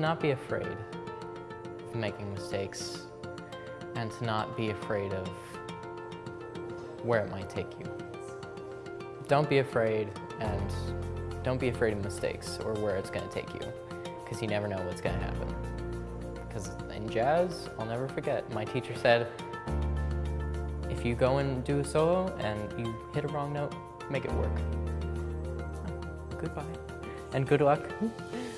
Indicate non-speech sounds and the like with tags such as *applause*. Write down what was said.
not be afraid of making mistakes and to not be afraid of where it might take you. Don't be afraid and don't be afraid of mistakes or where it's going to take you because you never know what's going to happen. Because in jazz, I'll never forget, my teacher said, if you go and do a solo and you hit a wrong note, make it work. Goodbye and good luck. *laughs*